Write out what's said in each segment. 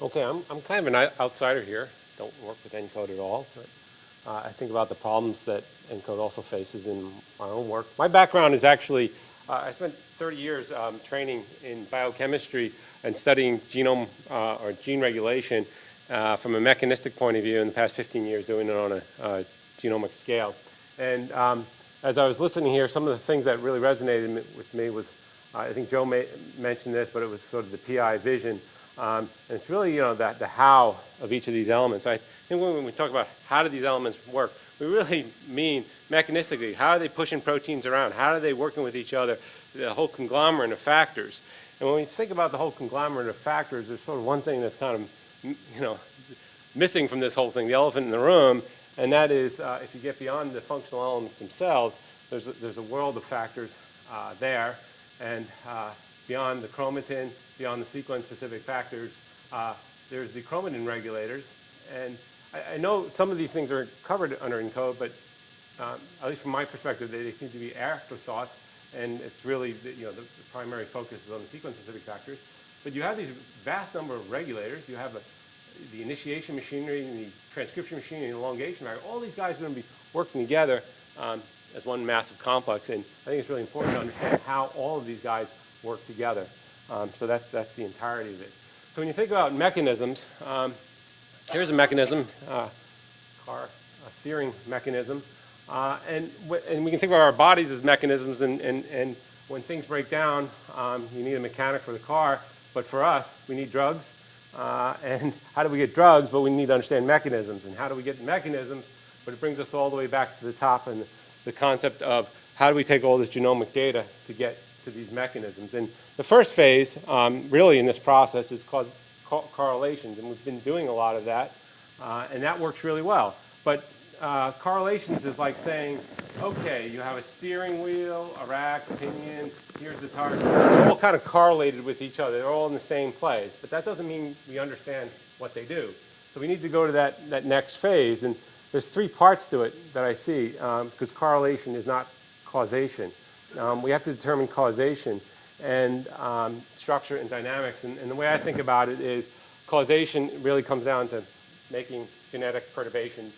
Okay, I'm, I'm kind of an outsider here. Don't work with ENCODE at all, but uh, I think about the problems that ENCODE also faces in my own work. My background is actually, uh, I spent 30 years um, training in biochemistry and studying genome uh, or gene regulation uh, from a mechanistic point of view in the past 15 years doing it on a uh, genomic scale. And um, as I was listening here, some of the things that really resonated with me was, I think Joe ma- mentioned this, but it was sort of the PI vision. Um, and it's really, you know, that the how of each of these elements. I think when we talk about how do these elements work, we really mean mechanistically. How are they pushing proteins around? How are they working with each other? The whole conglomerate of factors. And when we think about the whole conglomerate of factors, there's sort of one thing that's kind of, you know, missing from this whole thing, the elephant in the room, and that is uh, if you get beyond the functional elements themselves, there's a, there's a world of factors uh, there, and uh, beyond the chromatin, beyond the sequence-specific factors, uh, there's the chromatin regulators, and I, I know some of these things are covered under ENCODE, but um, at least from my perspective, they, they seem to be afterthoughts, and it's really, the, you know, the, the primary focus is on the sequence-specific factors. But you have these vast number of regulators. You have a, the initiation machinery and the transcription machinery and elongation machinery. All these guys are going to be working together um, as one massive complex, and I think it's really important to understand how all of these guys work together. Um, so that's, that's the entirety of it. So when you think about mechanisms, um, here's a mechanism, uh, car a steering mechanism. Uh, and, and we can think about our bodies as mechanisms, and, and, and when things break down, um, you need a mechanic for the car, but for us, we need drugs. Uh, and how do we get drugs? But we need to understand mechanisms. And how do we get mechanisms? But it brings us all the way back to the top and the concept of how do we take all this genomic data to get to these mechanisms. And the first phase, um, really in this process, is called co- correlations, and we've been doing a lot of that, uh, and that works really well. But uh, correlations is like saying, okay, you have a steering wheel, a rack, a pinion, here's the target. They're all kind of correlated with each other. They're all in the same place. But that doesn't mean we understand what they do. So we need to go to that, that next phase. And there's three parts to it that I see, because correlation is not causation. Um, we have to determine causation and um, structure and dynamics. And, and the way I think about it is causation really comes down to making genetic perturbations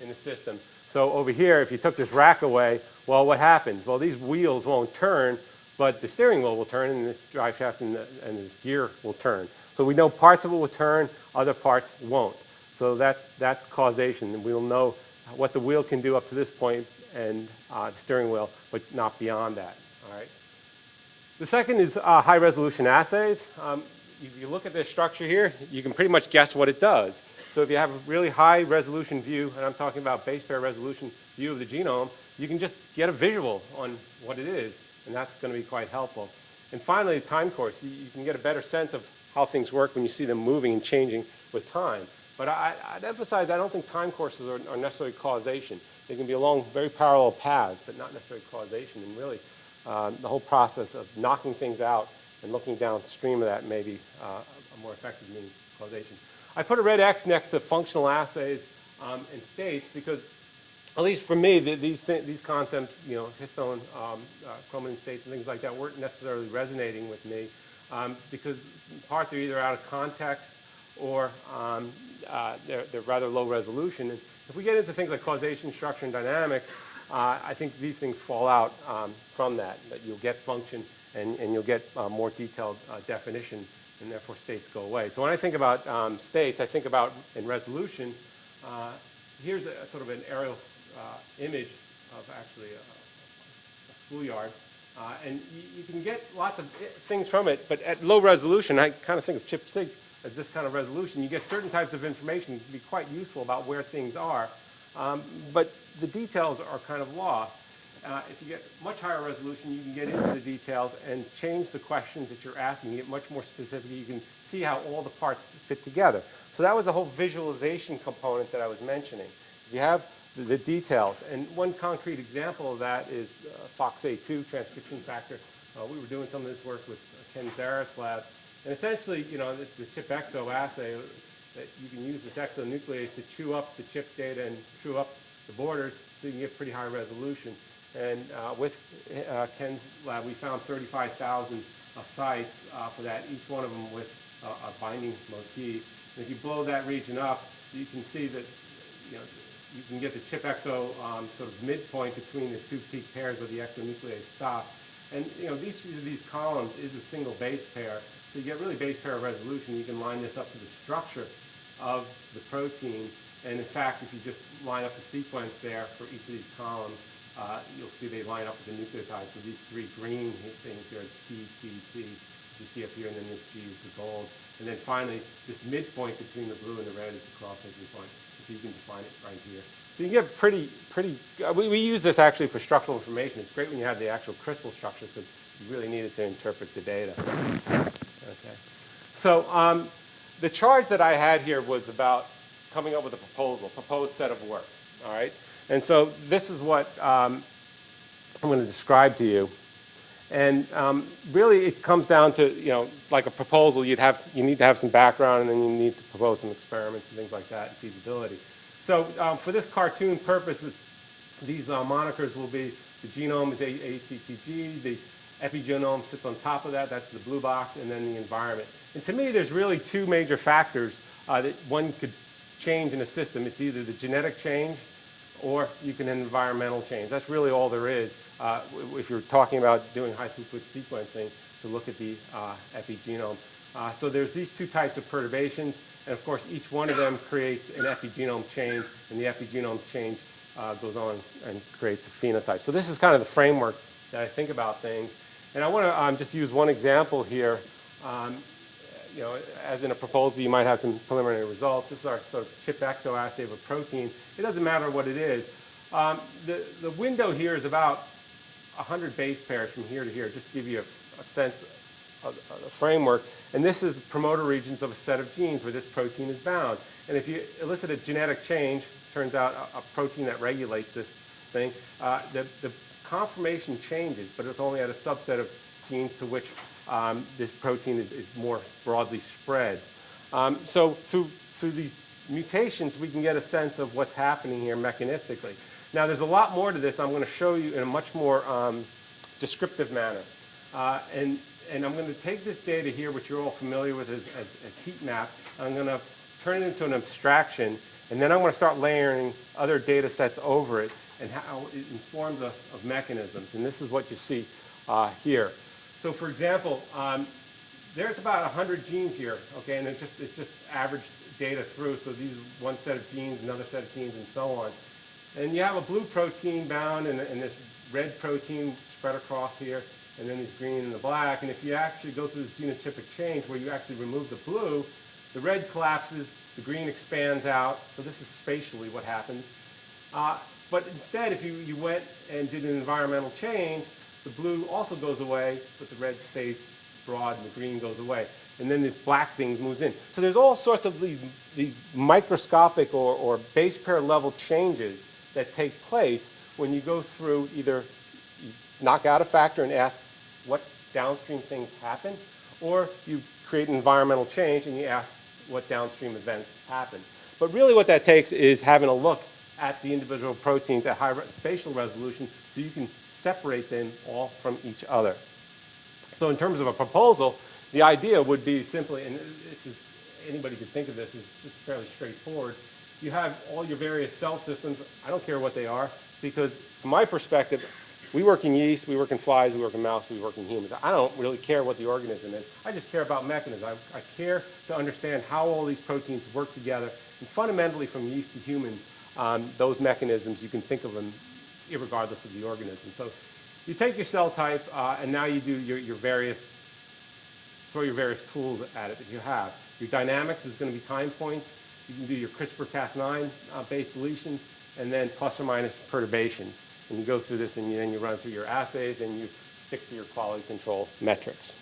in the system. So over here, if you took this rack away, well, what happens? Well, these wheels won't turn, but the steering wheel will turn, and this drive shaft and, the, and this gear will turn. So we know parts of it will turn, other parts won't. So that's, that's causation, and we'll know what the wheel can do up to this point and uh, the steering wheel, but not beyond that, all right? The second is uh, high resolution assays. Um, if you look at this structure here, you can pretty much guess what it does. So if you have a really high resolution view, and I'm talking about base pair resolution view of the genome, you can just get a visual on what it is, and that's going to be quite helpful. And finally, time course. You can get a better sense of how things work when you see them moving and changing with time. But I, I'd emphasize I don't think time courses are, are necessarily causation. They can be along very parallel paths, but not necessarily causation. And really, um, the whole process of knocking things out and looking downstream of that may be uh, a more effective means of causation. I put a red X next to functional assays um, and states because, at least for me, the, these, th these concepts, you know, histone, um, uh, chromatin states and things like that weren't necessarily resonating with me um, because in part they're either out of context or um, uh, they're, they're rather low resolution. And if we get into things like causation, structure, and dynamics, uh, I think these things fall out um, from that, that you'll get function and, and you'll get uh, more detailed uh, definition and therefore states go away. So when I think about um, states, I think about in resolution, uh, here's a, sort of an aerial uh, image of actually a, a schoolyard. And you, you, can get lots of things from it, but at low resolution, I kind of think of ChIP-seq as this kind of resolution. You get certain types of information can be quite useful about where things are, um, but the details are kind of lost. Uh, if you get much higher resolution, you can get into the details and change the questions that you're asking. You get much more specific. You can see how all the parts fit together. So that was the whole visualization component that I was mentioning. You have the, details. And one concrete example of that is uh, FOXA2 transcription factor. Uh, we were doing some of this work with Ken Zaret's lab. And essentially, you know, the, the ChIP-exo assay, that you can use this exonuclease to chew up the chip data and chew up the borders so you can get pretty high resolution. And uh, with uh, Ken's lab, we found 35,000 uh, sites uh, for that, each one of them with a, a binding motif. And if you blow that region up, you can see that, you know, you can get the ChIP-exo um, sort of midpoint between the two peak pairs where the exonuclease stop. And, you know, each of these columns is a single base pair, so you get really base pair resolution. You can line this up to the structure of the protein. And in fact, if you just line up the sequence there for each of these columns, uh, you'll see they line up with the nucleotides. So these three green things here T, T, T, you see up here, and then this G is the gold. And then finally, this midpoint between the blue and the red is the cross-linking point. So you can define it right here. So you get pretty, pretty, uh, we, we use this actually for structural information. It's great when you have the actual crystal structure because you really need it to interpret the data. Okay. So um, the charge that I had here was about coming up with a proposal, proposed set of work, all right? And so this is what um, I'm going to describe to you. And um, really it comes down to, you know, like a proposal, you'd have, you need to have some background and then you need to propose some experiments and things like that and feasibility. So um, for this cartoon purposes, these uh, monikers will be, the genome is ACTG, the epigenome sits on top of that, that's the blue box, and then the environment. And to me, there's really two major factors uh, that one could change in a system. It's either the genetic change or you can environmental change. That's really all there is uh, if you're talking about doing high throughput sequencing to look at the uh, epigenome. Uh, so there's these two types of perturbations, and of course each one of them creates an epigenome change, and the epigenome change uh, goes on and creates a phenotype. So this is kind of the framework that I think about things. And I want to um, just use one example here. Um, you know, as in a proposal, you might have some preliminary results. This is our sort of ChIP-exo assay of a protein. It doesn't matter what it is. Um, the, the window here is about 100 base pairs from here to here, just to give you a, a sense the framework. And this is promoter regions of a set of genes where this protein is bound. And if you elicit a genetic change, turns out a, a protein that regulates this thing, uh, the, the conformation changes, but it's only at a subset of genes to which um, this protein is, is, more broadly spread. Um, so through, through these mutations, we can get a sense of what's happening here mechanistically. Now, there's a lot more to this I'm going to show you in a much more um, descriptive manner. Uh, and, and I'm going to take this data here, which you're all familiar with as, as, as heat map, I'm going to turn it into an abstraction, and then I'm going to start layering other data sets over it and how it informs us of mechanisms. And this is what you see uh, here. So for example, um, there's about 100 genes here, okay, and it's just, it's just average data through. So these one set of genes, another set of genes, and so on. And you have a blue protein bound and, and this red protein spread across here, and then these green and the black. And if you actually go through this genotypic change where you actually remove the blue, the red collapses, the green expands out. So this is spatially what happens. Uh, but instead, if you, you went and did an environmental change, the blue also goes away, but the red stays broad and the green goes away. And then this black thing moves in. So there's all sorts of these, these microscopic or, or base pair level changes that take place when you go through either knock out a factor and ask what downstream things happen, or you create an environmental change and you ask what downstream events happen. But really what that takes is having a look at the individual proteins at high spatial resolution so you can separate them all from each other. So in terms of a proposal, the idea would be simply, and this is, anybody could think of this as just fairly straightforward, you have all your various cell systems, I don't care what they are, because from my perspective, we work in yeast, we work in flies, we work in mouse, we work in humans. I don't really care what the organism is. I just care about mechanisms. I, I care to understand how all these proteins work together. And fundamentally, from yeast to humans, um, those mechanisms, you can think of them regardless of the organism. So you take your cell type, uh, and now you do your, your various, throw your various tools at it that you have. Your dynamics is going to be time points. You can do your CRISPR-Cas9 uh, based deletions, and then plus or minus perturbations. And you go through this, and you, then you run through your assays, and you stick to your quality control metrics.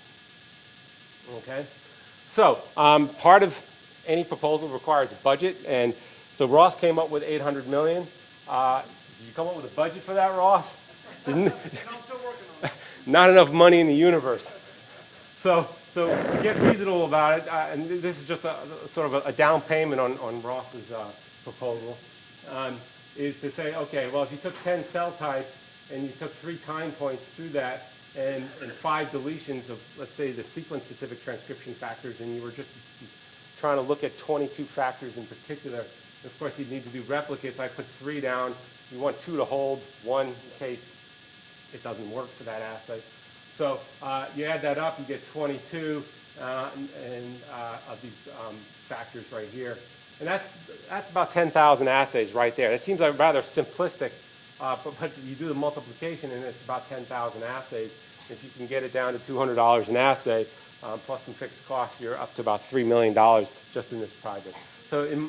Okay? So um, part of any proposal requires a budget, and so Ross came up with 800 million. Uh, did you come up with a budget for that, Ross? Not enough money in the universe. So, so to get reasonable about it, uh, and this is just a, a sort of a, a, down payment on, on Ross's uh, proposal, um, is to say, okay, well, if you took 10 cell types and you took three time points through that, and, and five deletions of, let's say, the sequence-specific transcription factors, and you were just trying to look at 22 factors in particular. Of course, you'd need to do replicates. I put three down. You want two to hold, one in case it doesn't work for that assay. So uh, you add that up, you get 22 uh, and, and, uh, of these um, factors right here. And that's, that's about 10,000 assays right there. It seems like rather simplistic, uh, but, but you do the multiplication and it's about 10,000 assays. If you can get it down to $200 an assay, um, plus some fixed costs, you're up to about $3 million just in this project. So in,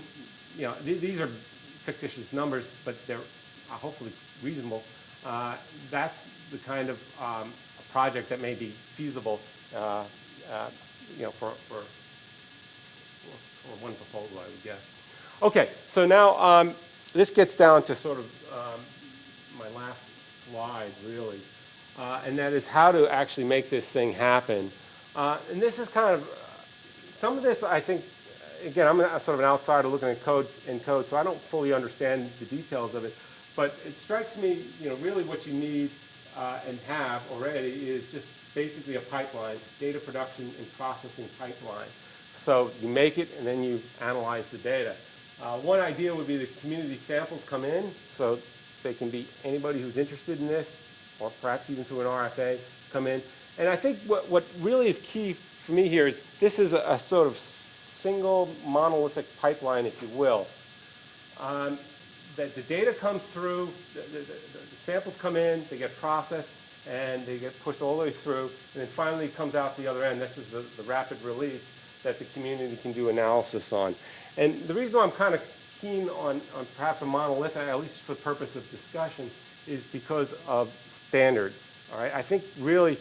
you know, th these are fictitious numbers, but they're uh, hopefully reasonable. Uh, that's the kind of um, project that may be feasible, uh, uh, you know, for, for, for one proposal, I would guess. Okay, so now um, this gets down to sort of um, my last slide, really, uh, and that is how to actually make this thing happen. Uh, and this is kind of, some of this I think, again, I'm a, sort of an outsider looking at code in code, so I don't fully understand the details of it. But it strikes me, you know, really what you need uh, and have already is just basically a pipeline, data production and processing pipeline. So you make it and then you analyze the data. Uh, one idea would be the community samples come in, so they can be anybody who's interested in this, or perhaps even through an RFA, come in. And I think what, what really is key for me here is this is a, a sort of single monolithic pipeline, if you will. Um, that the data comes through, the, the, the, samples come in, they get processed, and they get pushed all the way through, and then finally comes out the other end. This is the, the rapid release that the community can do analysis on. And the reason why I'm kind of keen on, on perhaps a monolith, at least for the purpose of discussion, is because of standards. All right, I think really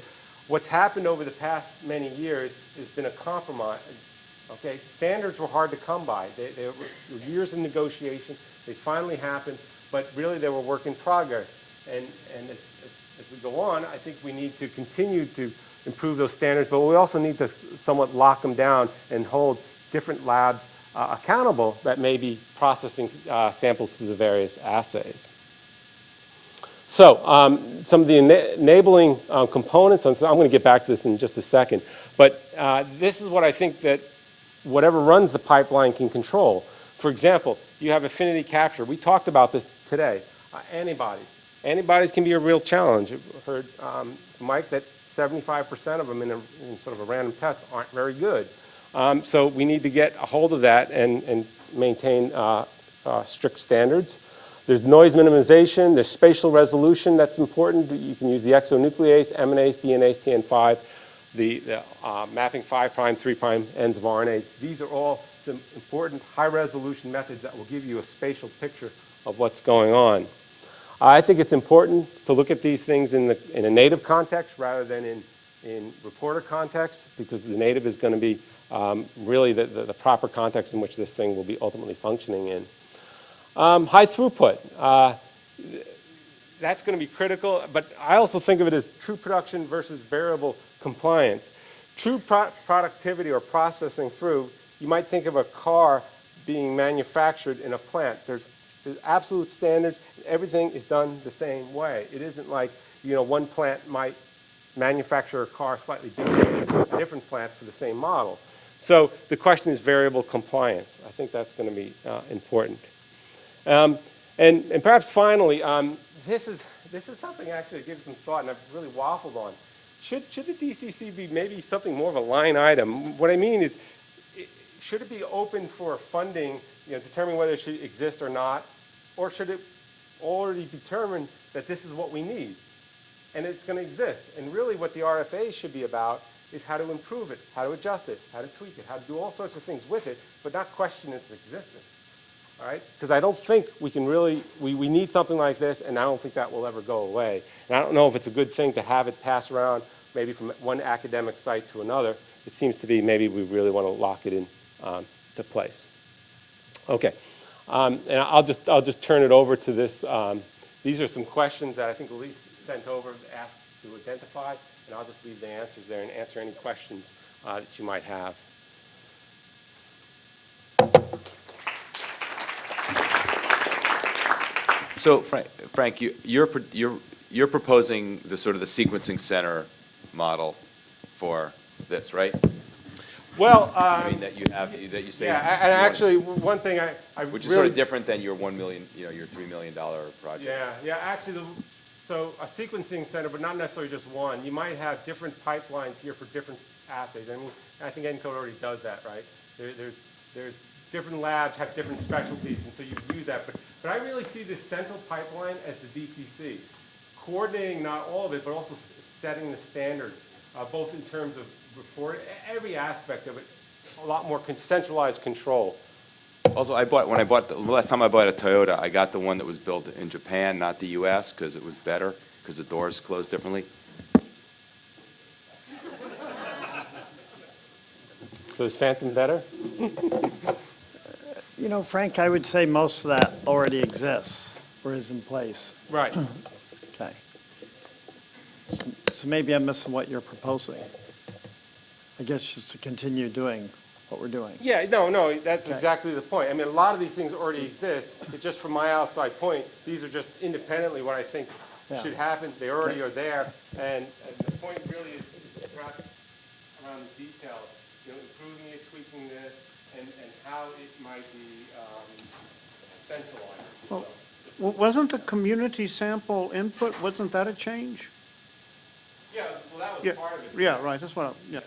what's happened over the past many years has been a compromise. Okay, standards were hard to come by. They, they were years of negotiation. They finally happened, but really they were work in progress. And, and as, as, we go on, I think we need to continue to improve those standards, but we also need to somewhat lock them down and hold different labs uh, accountable that may be processing uh, samples through the various assays. So um, some of the ena enabling uh, components, I'm going to get back to this in just a second, but uh, this is what I think that whatever runs the pipeline can control. For example, you have affinity capture. We talked about this today. Uh, antibodies. Antibodies can be a real challenge. I've heard, um, Mike, that 75% of them in, a, in, sort of a random test aren't very good. Um, so we need to get a hold of that and, and maintain uh, uh, strict standards. There's noise minimization, there's spatial resolution that's important. You can use the exonuclease, MNase, DNase, TN5, the, the uh, mapping 5' prime, 3' prime ends of RNAs. These are all some important high-resolution methods that will give you a spatial picture of what's going on. I think it's important to look at these things in, the, in a native context rather than in, in reporter context because the native is going to be um, really the, the, the, proper context in which this thing will be ultimately functioning in. Um, high throughput. Uh, that's going to be critical, but I also think of it as true production versus variable compliance. True pro productivity or processing through you might think of a car being manufactured in a plant. There's, there's absolute standards. Everything is done the same way. It isn't like, you know, one plant might manufacture a car slightly different than a different plant for the same model. So the question is variable compliance. I think that's going to be uh, important. Um, and, and perhaps finally, um, this, is, this is something I actually that gives some thought and I've really waffled on. Should, should the DCC be maybe something more of a line item? What I mean is should it be open for funding, you know, determining whether it should exist or not, or should it already determine that this is what we need and it's going to exist? And really what the RFA should be about is how to improve it, how to adjust it, how to tweak it, how to do all sorts of things with it, but not question its existence. All right? Because I don't think we can really, we, we need something like this, and I don't think that will ever go away. And I don't know if it's a good thing to have it pass around maybe from one academic site to another. It seems to be maybe we really want to lock it in um, to place. Okay, um, and I'll just, I'll just turn it over to this. Um, these are some questions that I think Elise sent over, asked to identify, and I'll just leave the answers there and answer any questions uh, that you might have. So Frank, Frank you, you're, you're, you're proposing the sort of the sequencing center model for this, right? Well, I um, mean, that you have, that you say. yeah, a- and want- actually, one thing I, I Which is sort of different than your one million, you know, your three million dollar project. yeah, yeah, actually, the- so a sequencing center, but not necessarily just one. You might have different pipelines here for different assays. I mean, I think ENCODE already does that, right? There, there's, there's different labs have different specialties, and so you use that. But, but I really see this central pipeline as the DCC, coordinating not all of it, but also s- setting the standards, uh, both in terms of report, every aspect of it, a lot more centralized control. Also, I bought, when I bought, the last time I bought a Toyota, I got the one that was built in Japan, not the US, because it was better, because the doors closed differently. So is FANTOM better? You know, Frank, I would say most of that already exists or is in place. Right. Okay. So- maybe I'm missing what you're proposing. I guess just to continue doing what we're doing. Yeah, no, no, that's Okay. exactly the point. I mean, a lot of these things already exist. It's just from my outside point, these are just independently what I think Yeah. should happen. They already are there. And, and the point really is, perhaps around the details, you know, improving it, tweaking this, and, and how it might be, um, centralized. Well, Wasn't the community sample input, wasn't that a change? Yeah, well, that Yeah, part of it. Yeah, right, that's what, I- yeah.